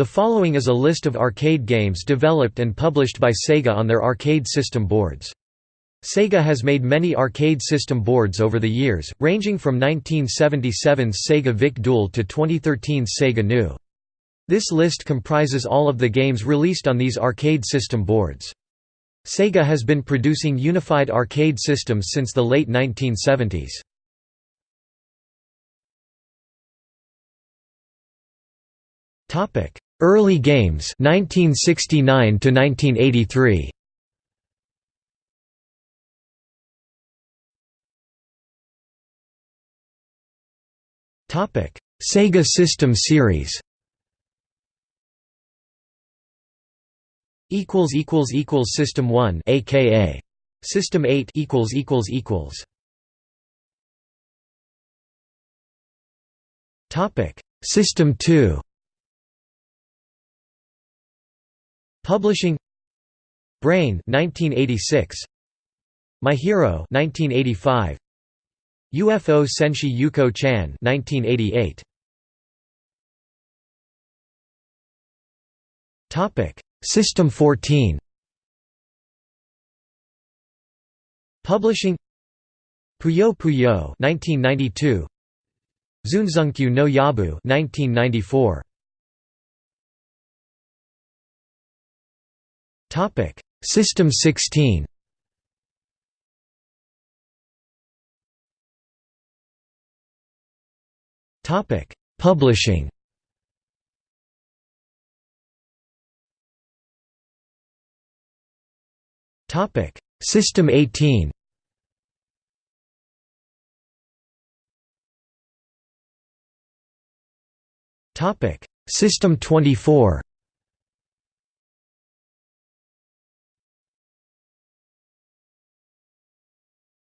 The following is a list of arcade games developed and published by Sega on their arcade system boards. Sega has made many arcade system boards over the years, ranging from 1977's Sega Vic Dual to 2013's Sega Nu. This list comprises all of the games released on these arcade system boards. Sega has been producing unified arcade systems since the late 1970s. Early games 1969 to 1983. Topic: Sega System Series. Equals equals equals System 1 aka System 8 equals equals equals Topic System 2 Publishing Brain 1986 My Hero 1985 UFO Senshi Yuko Chan 1988 Topic System 14 Publishing Puyo Puyo 1992 Zunzunkyu no Yabu 1994 Topic System 16 Topic: Publishing. Topic: System 18. Topic: System 24.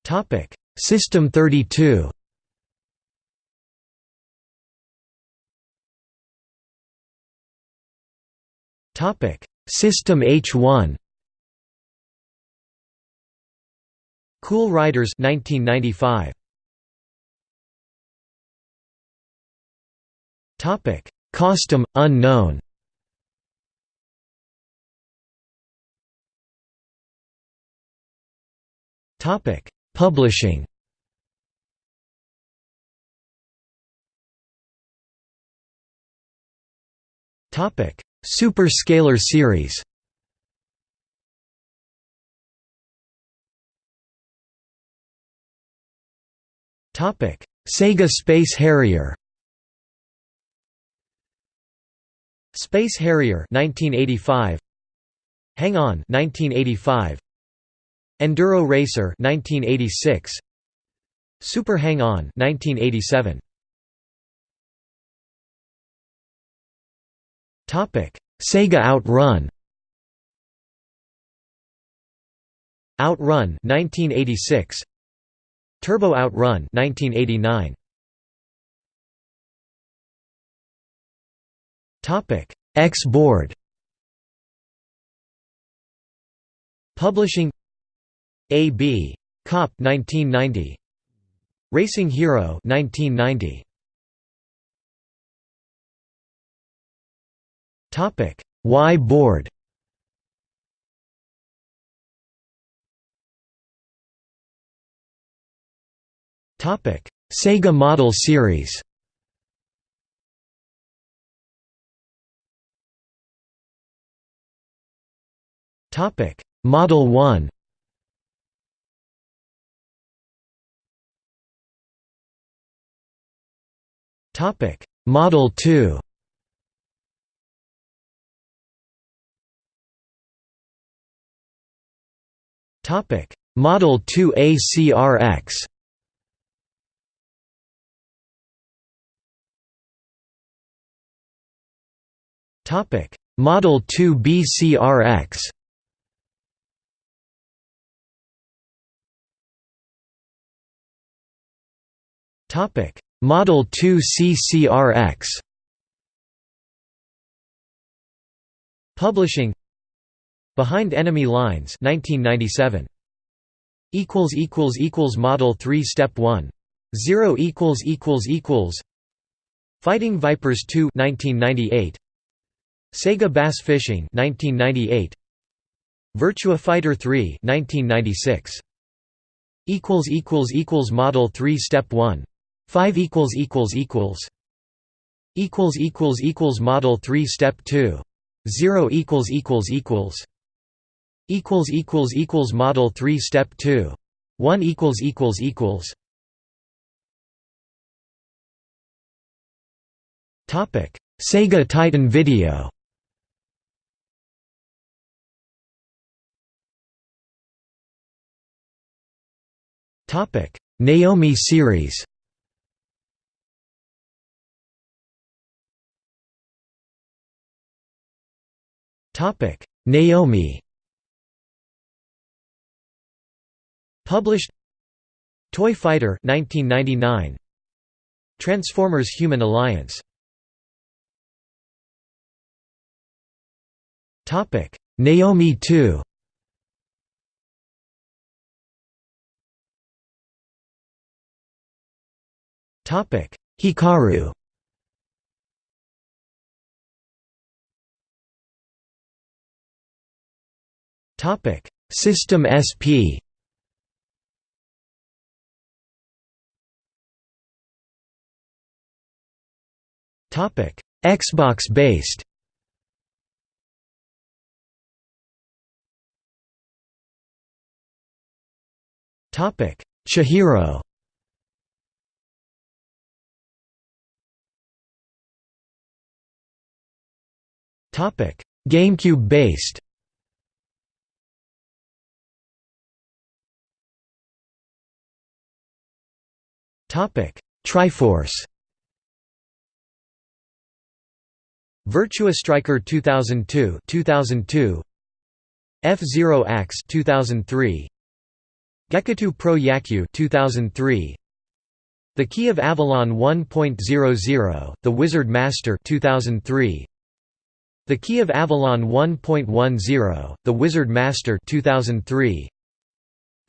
Topic: System 32. Topic: System H1. Cool Riders 1995. Topic: Costume unknown. Topic: Publishing. Super Scaler series. Topic. Sega Space Harrier. Space Harrier 1985 Hang On 1985 Enduro Racer 1986 Super Hang On 1987 Topic: Sega Outrun. Outrun 1986. Turbo Outrun 1989. Topic: X board. Publishing AB Cop 1990 Racing Hero 1990 Topic: Y board. Topic: Sega Model Series. Topic: Model 1. Topic: Model 2. Topic: Model 2 ACRX. Topic: Model 2 BCRX. Topic: Model 2 CCRX. Publishing. Behind Enemy Lines 1997 equals equals equals model 3 step 1 0 equals equals equals. Fighting Vipers 2 1998 Sega Bass Fishing 1998 Virtua Fighter 3 1996 equals equals equals model 3 step 1 5 equals equals equals equals equals equals model 3 step 2 0 equals equals equals equals equals equals model 3 step 2 1 equals equals equals topic Sega Titan Video topic Naomi series Naomi. Published Toy Fighter 1999 Transformers Human Alliance. Topic Naomi 2 Topic Hikaru Topic System SP Topic: Xbox based. Topic: Chihiro. Topic: GameCube based. Triforce. Virtua Striker 2002 2002 F-Zero AX 2003 Gekitou Pro Yakyu 2003 The Key of Avalon 1.00 The Wizard Master 2003 The Key of Avalon 1.10 The Wizard Master 2003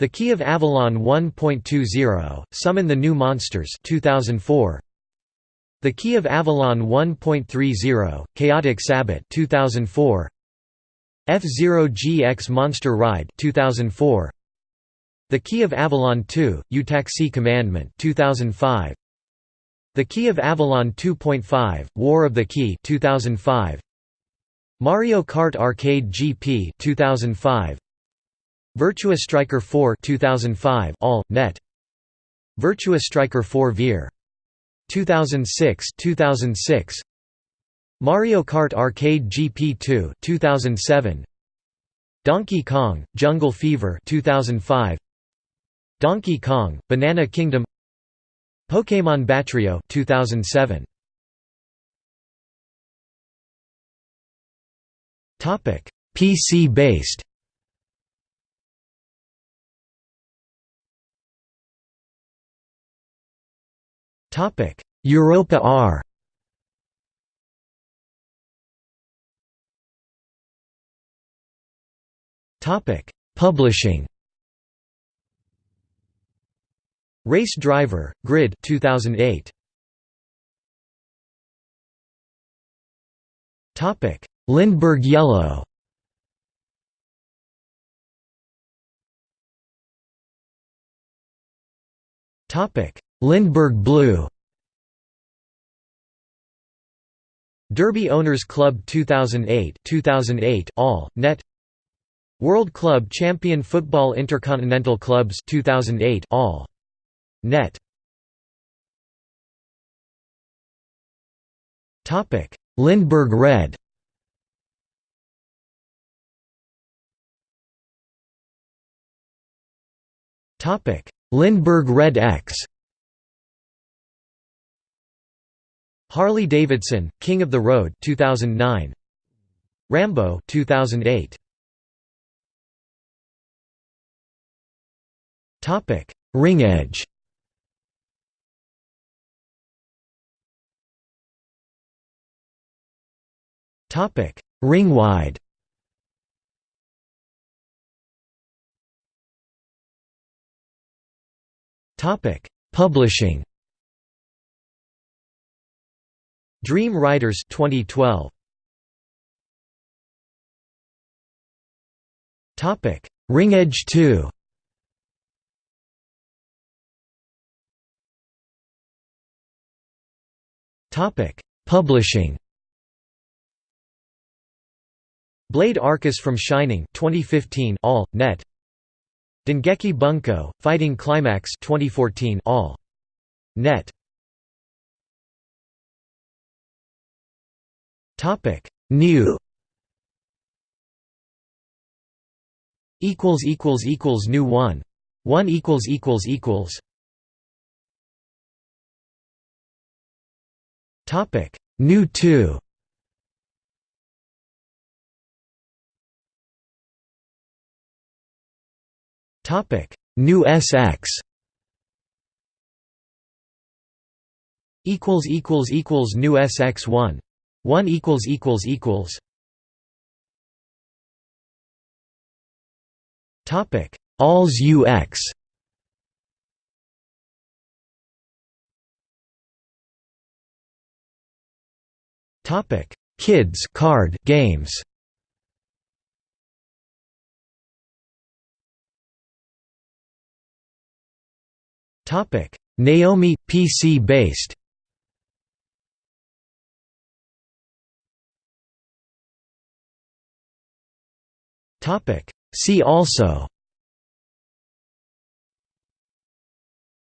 The Key of Avalon 1.20 Summon the New Monsters 2004 the Key of Avalon 1.30, Chaotic Sabbat 2004, F-Zero GX Monster Ride 2004, The Key of Avalon 2, Eutaxy Commandment 2005, The Key of Avalon 2.5, War of the Key 2005, Mario Kart Arcade GP 2005, Virtua Striker 4 2005 all net. Virtua Striker 4 Veer. 2006 2006 Mario Kart Arcade GP2 2007 Donkey Kong Jungle Fever 2005 Donkey Kong Banana Kingdom. Pokémon Battrio 2007 Topic PC based Topic: Europa R. Topic: Publishing. Race Driver, Grid 2008. Topic: Lindbergh Yellow. Topic: Lindbergh Blue. Derby Owners Club 2008 2008 all net. World Club Champion Football Intercontinental Clubs 2008 all net. Topic Lindbergh Red. Topic Lindbergh Red X Harley Davidson, King of the Road 2009. Rambo 2008. Topic: Ring Edge. Topic: Ring Wide. Topic: Publishing. Dream Riders 2012. Topic: Ring Edge 2. Topic: Publishing. Blade Arcus from Shining 2015 all net Dengeki Bunko Fighting Climax 2014 all net Topic. Nu. Equals equals equals Nu 1 1 equals equals equals. Topic. Nu 2 Topic. Nu SX equals equals equals Nu SX1 1 equals equals equals. Topic Alls UX Topic Kids card games. Topic Naomi PC based Topic. See also.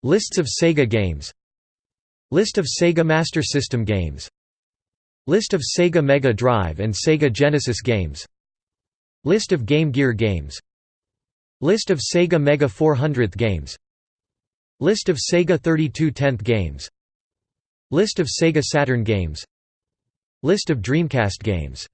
Lists of Sega games. List of Sega Master System games. List of Sega Mega Drive and Sega Genesis games. List of Game Gear games. List of Sega Mega 400th games. List of Sega 3210th games. List of Sega Saturn games. List of Dreamcast games